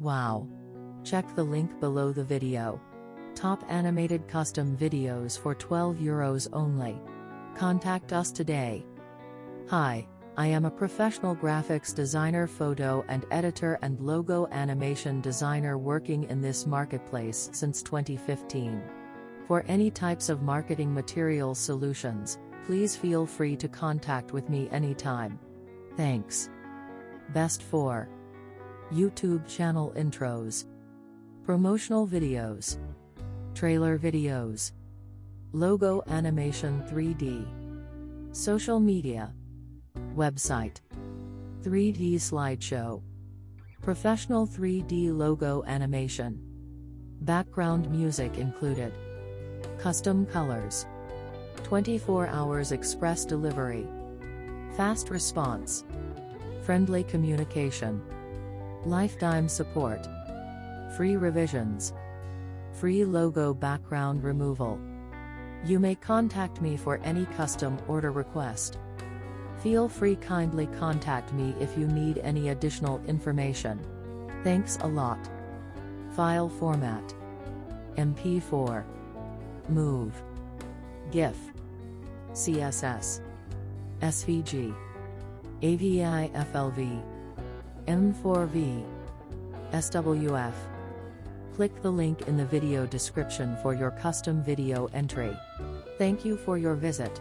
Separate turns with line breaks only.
Wow! Check the link below the video. Top animated custom videos for 12 euros only. Contact us today. Hi, I am a professional graphics designer, photo and editor, and logo animation designer working in this marketplace since 2015. For any types of marketing material solutions, please feel free to contact with me anytime. Thanks. Best for YouTube channel intros, promotional videos, trailer videos, logo animation 3D, social media, website, 3D slideshow, professional 3D logo animation, background music included, custom colors, 24 hours express delivery, fast response, friendly communication, lifetime support, free revisions, free logo background removal. You may contact me for any custom order request. Feel free kindly contact me if you need any additional information. Thanks a lot. File format. MP4 MOV GIF. CSS SVG AVI FLV M4V SWF Click the link in the video description for your custom video entry. Thank you for your visit.